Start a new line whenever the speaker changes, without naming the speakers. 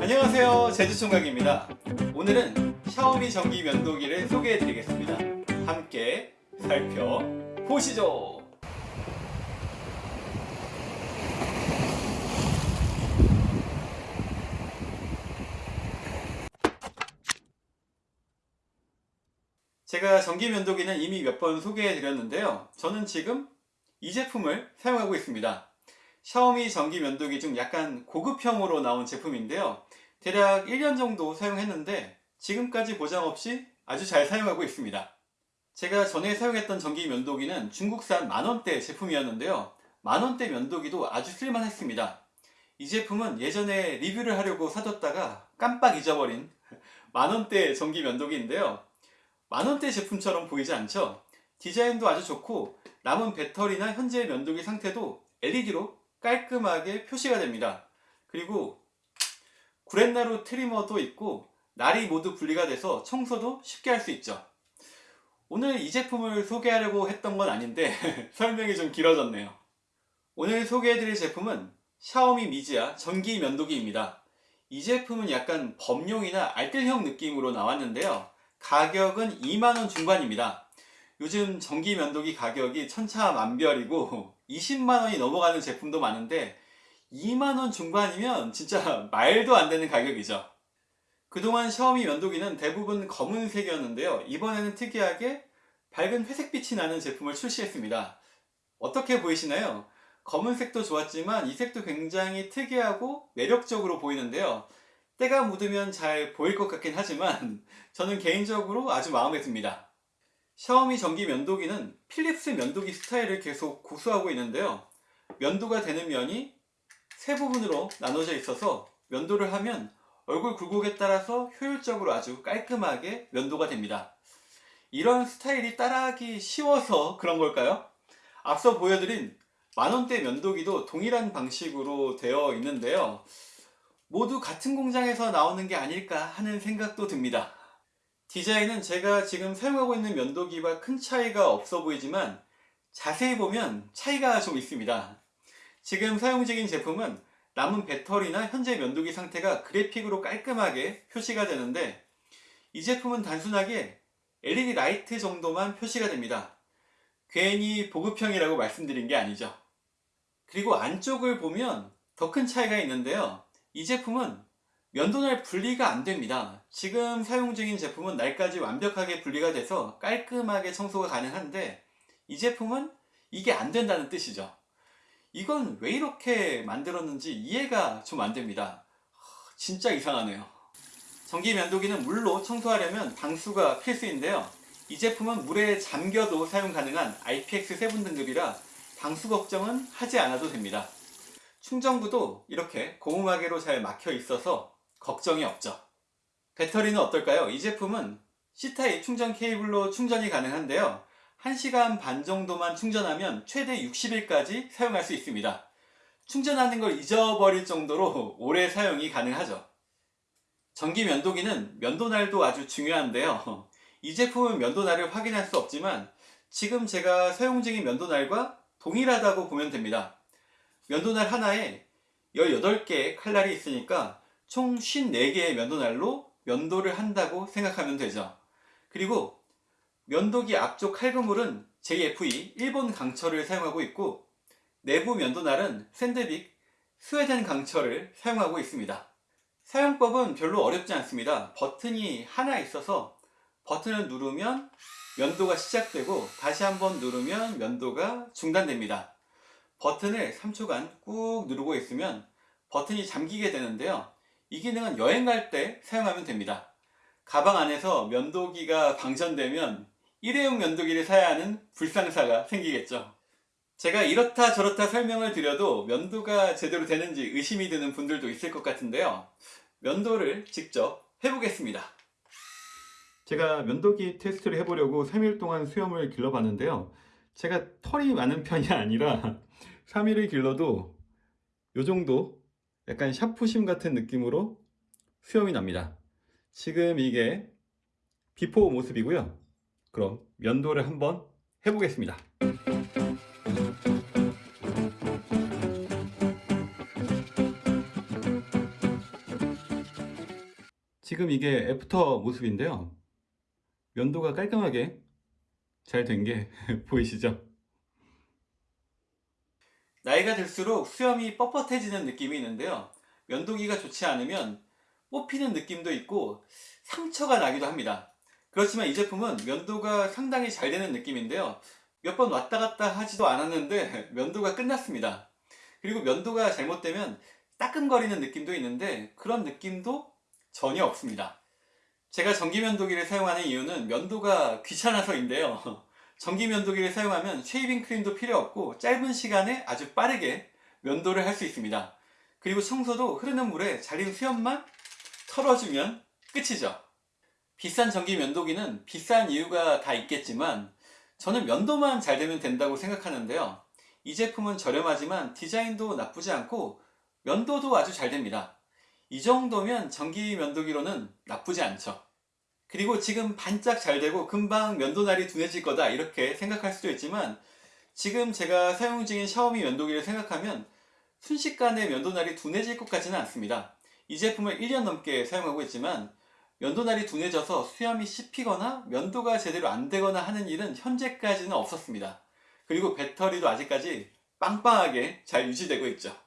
안녕하세요. 제주총각입니다. 오늘은 샤오미 전기 면도기를 소개해 드리겠습니다. 함께 살펴보시죠. 제가 전기 면도기는 이미 몇 번 소개해 드렸는데요. 저는 지금 이 제품을 사용하고 있습니다 샤오미 전기 면도기 중 약간 고급형으로 나온 제품인데요. 대략 1년 정도 사용했는데 지금까지 보장 없이 아주 잘 사용하고 있습니다. 제가 전에 사용했던 전기 면도기는 중국산 만원대 제품이었는데요. 만원대 면도기도 아주 쓸만했습니다. 이 제품은 예전에 리뷰를 하려고 사뒀다가 깜빡 잊어버린 만원대 전기 면도기인데요. 만원대 제품처럼 보이지 않죠? 디자인도 아주 좋고 남은 배터리나 현재 면도기 상태도 LED로 깔끔하게 표시가 됩니다. 그리고 구렛나루 트리머도 있고 날이 모두 분리가 돼서 청소도 쉽게 할 수 있죠. 오늘 이 제품을 소개하려고 했던 건 아닌데 설명이 좀 길어졌네요. 오늘 소개해드릴 제품은 샤오미 미지아 전기 면도기입니다. 이 제품은 약간 범용이나 알뜰형 느낌으로 나왔는데요. 가격은 2만원 중반입니다. 요즘 전기 면도기 가격이 천차만별이고 20만원이 넘어가는 제품도 많은데 2만원 중반이면 진짜 말도 안 되는 가격이죠. 그동안 샤오미 면도기는 대부분 검은색이었는데요. 이번에는 특이하게 밝은 회색빛이 나는 제품을 출시했습니다. 어떻게 보이시나요? 검은색도 좋았지만 이 색도 굉장히 특이하고 매력적으로 보이는데요. 때가 묻으면 잘 보일 것 같긴 하지만 저는 개인적으로 아주 마음에 듭니다. 샤오미 전기 면도기는 필립스 면도기 스타일을 계속 고수하고 있는데요. 면도가 되는 면이 세 부분으로 나눠져 있어서 면도를 하면 얼굴 굴곡에 따라서 효율적으로 아주 깔끔하게 면도가 됩니다. 이런 스타일이 따라하기 쉬워서 그런 걸까요? 앞서 보여드린 만원대 면도기도 동일한 방식으로 되어 있는데요. 모두 같은 공장에서 나오는 게 아닐까 하는 생각도 듭니다. 디자인은 제가 지금 사용하고 있는 면도기와 큰 차이가 없어 보이지만 자세히 보면 차이가 좀 있습니다. 지금 사용 중인 제품은 남은 배터리나 현재 면도기 상태가 그래픽으로 깔끔하게 표시가 되는데 이 제품은 단순하게 LED 라이트 정도만 표시가 됩니다. 괜히 보급형이라고 말씀드린 게 아니죠. 그리고 안쪽을 보면 더 큰 차이가 있는데요. 이 제품은 면도날 분리가 안 됩니다. 지금 사용 중인 제품은 날까지 완벽하게 분리가 돼서 깔끔하게 청소가 가능한데 이 제품은 이게 안 된다는 뜻이죠. 이건 왜 이렇게 만들었는지 이해가 좀 안 됩니다. 진짜 이상하네요. 전기 면도기는 물로 청소하려면 방수가 필수인데요. 이 제품은 물에 잠겨도 사용 가능한 IPX7 등급이라 방수 걱정은 하지 않아도 됩니다. 충전구도 이렇게 고무마개로 잘 막혀 있어서 걱정이 없죠. 배터리는 어떨까요? 이 제품은 C타입 충전 케이블로 충전이 가능한데요. 1시간 반 정도만 충전하면 최대 60일까지 사용할 수 있습니다. 충전하는 걸 잊어버릴 정도로 오래 사용이 가능하죠. 전기 면도기는 면도날도 아주 중요한데요. 이 제품은 면도날을 확인할 수 없지만 지금 제가 사용 중인 면도날과 동일하다고 보면 됩니다. 면도날 하나에 18개의 칼날이 있으니까 총 54개의 면도날로 면도를 한다고 생각하면 되죠. 그리고 면도기 앞쪽 칼그물은 JFE 일본 강철을 사용하고 있고 내부 면도날은 샌드빅 스웨덴 강철을 사용하고 있습니다. 사용법은 별로 어렵지 않습니다. 버튼이 하나 있어서 버튼을 누르면 면도가 시작되고 다시 한번 누르면 면도가 중단됩니다. 버튼을 3초간 꾹 누르고 있으면 버튼이 잠기게 되는데요. 이 기능은 여행 갈 때 사용하면 됩니다. 가방 안에서 면도기가 방전되면 일회용 면도기를 사야 하는 불상사가 생기겠죠. 제가 이렇다 저렇다 설명을 드려도 면도가 제대로 되는지 의심이 드는 분들도 있을 것 같은데요. 면도를 직접 해보겠습니다. 제가 면도기 테스트를 해보려고 3일 동안 수염을 길러봤는데요. 제가 털이 많은 편이 아니라 3일을 길러도 이 정도 약간 샤프심 같은 느낌으로 수염이 납니다. 지금 이게 before 모습이고요. 그럼 면도를 한번 해보겠습니다. 지금 이게 after 모습인데요. 면도가 깔끔하게 잘 된 게 보이시죠? 나이가 들수록 수염이 뻣뻣해지는 느낌이 있는데요. 면도기가 좋지 않으면 뽑히는 느낌도 있고 상처가 나기도 합니다. 그렇지만 이 제품은 면도가 상당히 잘 되는 느낌인데요. 몇 번 왔다 갔다 하지도 않았는데 면도가 끝났습니다. 그리고 면도가 잘못되면 따끔거리는 느낌도 있는데 그런 느낌도 전혀 없습니다. 제가 전기 면도기를 사용하는 이유는 면도가 귀찮아서인데요. 전기 면도기를 사용하면 shaving cream도 필요 없고 짧은 시간에 아주 빠르게 면도를 할 수 있습니다. 그리고 청소도 흐르는 물에 잘린 수염만 털어주면 끝이죠. 비싼 전기 면도기는 비싼 이유가 다 있겠지만 저는 면도만 잘 되면 된다고 생각하는데요. 이 제품은 저렴하지만 디자인도 나쁘지 않고 면도도 아주 잘 됩니다. 이 정도면 전기 면도기로는 나쁘지 않죠. 그리고 지금 반짝 잘 되고 금방 면도날이 둔해질 거다 이렇게 생각할 수도 있지만 지금 제가 사용 중인 샤오미 면도기를 생각하면 순식간에 면도날이 둔해질 것 같지는 않습니다. 이 제품을 1년 넘게 사용하고 있지만 면도날이 둔해져서 수염이 씹히거나 면도가 제대로 안 되거나 하는 일은 현재까지는 없었습니다. 그리고 배터리도 아직까지 빵빵하게 잘 유지되고 있죠. 끝!